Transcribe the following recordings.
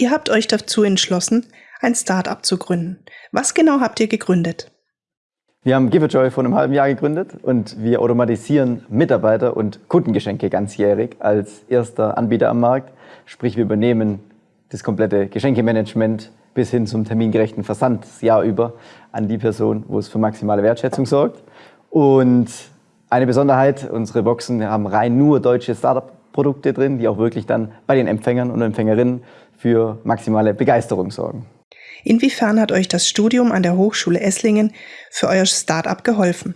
Ihr habt euch dazu entschlossen, ein Start-up zu gründen. Was genau habt ihr gegründet? Wir haben Givejoy vor einem halben Jahr gegründet und wir automatisieren Mitarbeiter- und Kundengeschenke ganzjährig als erster Anbieter am Markt. Sprich, wir übernehmen das komplette Geschenkemanagement bis hin zum termingerechten Versand das Jahr über an die Person, wo es für maximale Wertschätzung sorgt. Und eine Besonderheit, unsere Boxen haben rein nur deutsche Startup-Produkte drin, die auch wirklich dann bei den Empfängern und Empfängerinnen für maximale Begeisterung sorgen. Inwiefern hat euch das Studium an der Hochschule Esslingen für euer Start-up geholfen?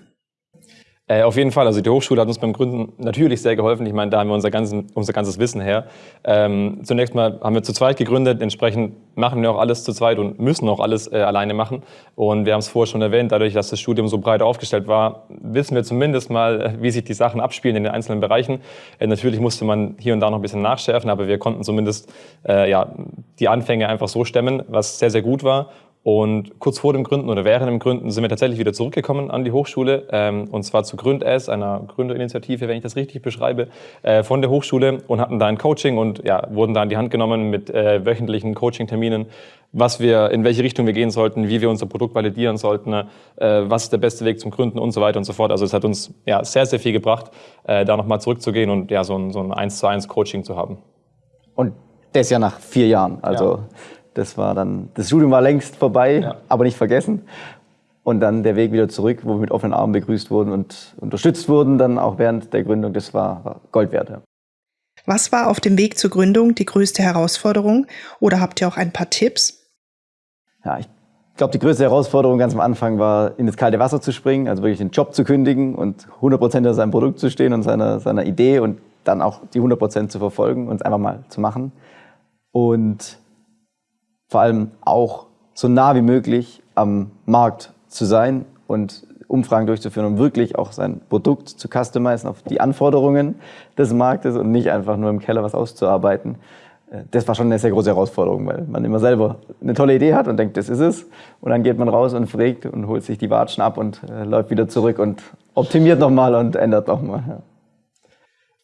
Äh, auf jeden Fall. Also die Hochschule hat uns beim Gründen natürlich sehr geholfen. Ich meine, da haben wir unser, ganzen, unser ganzes Wissen her. Ähm, zunächst mal haben wir zu zweit gegründet. Entsprechend machen wir auch alles zu zweit und müssen auch alles äh, alleine machen. Und wir haben es vorher schon erwähnt, dadurch, dass das Studium so breit aufgestellt war, wissen wir zumindest mal, äh, wie sich die Sachen abspielen in den einzelnen Bereichen. Äh, natürlich musste man hier und da noch ein bisschen nachschärfen, aber wir konnten zumindest äh, ja, die Anfänge einfach so stemmen, was sehr, sehr gut war. Und kurz vor dem Gründen oder während dem Gründen sind wir tatsächlich wieder zurückgekommen an die Hochschule, ähm, und zwar zu GründS, einer Gründerinitiative, wenn ich das richtig beschreibe, äh, von der Hochschule und hatten da ein Coaching und ja, wurden da in die Hand genommen mit äh, wöchentlichen Coaching-Terminen, was wir, in welche Richtung wir gehen sollten, wie wir unser Produkt validieren sollten, äh, was ist der beste Weg zum Gründen und so weiter und so fort. Also es hat uns ja sehr, sehr viel gebracht, äh, da nochmal zurückzugehen und ja, so ein, so ein 1 zu 1 Coaching zu haben. Und das ja nach vier Jahren. Also ja. Das war dann, das Studium war längst vorbei, ja. aber nicht vergessen. Und dann der Weg wieder zurück, wo wir mit offenen Armen begrüßt wurden und unterstützt wurden, dann auch während der Gründung, das war, Gold wert. Ja. Was war auf dem Weg zur Gründung die größte Herausforderung? Oder habt ihr auch ein paar Tipps? Ja, ich glaube, die größte Herausforderung ganz am Anfang war, in das kalte Wasser zu springen, also wirklich den Job zu kündigen und 100% hinter seinem Produkt zu stehen und seiner, seiner Idee und dann auch die 100% zu verfolgen und es einfach mal zu machen. Und vor allem auch so nah wie möglich am Markt zu sein und Umfragen durchzuführen, um wirklich auch sein Produkt zu customizen auf die Anforderungen des Marktes und nicht einfach nur im Keller was auszuarbeiten. Äh, das war schon eine sehr große Herausforderung, weil man immer selber eine tolle Idee hat und denkt, das ist es. Und dann geht man raus und fragt und holt sich die Watschen ab und äh, läuft wieder zurück und optimiert nochmal und ändert nochmal. Ja.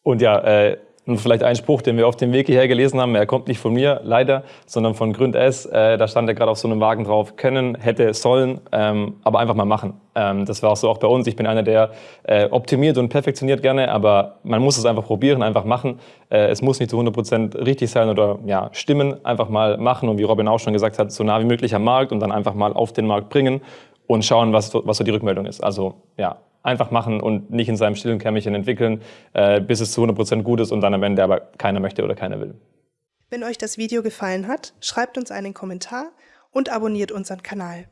Und ja, äh, und vielleicht ein Spruch, den wir auf dem Weg hierher gelesen haben, er kommt nicht von mir, leider, sondern von Gründ S. Äh, da stand er gerade auf so einem Wagen drauf, können, hätte, sollen, ähm, aber einfach mal machen. Ähm, das war auch so auch bei uns. Ich bin einer, der äh, optimiert und perfektioniert gerne, aber man muss es einfach probieren, einfach machen. Äh, es muss nicht zu 100 Prozent richtig sein oder ja, stimmen, einfach mal machen und wie Robin auch schon gesagt hat, so nah wie möglich am Markt und dann einfach mal auf den Markt bringen und schauen, was, was so die Rückmeldung ist. Also ja, einfach machen und nicht in seinem stillen Kämmerchen entwickeln, äh, bis es zu 100% gut ist und dann am Ende aber keiner möchte oder keiner will. Wenn euch das Video gefallen hat, schreibt uns einen Kommentar und abonniert unseren Kanal.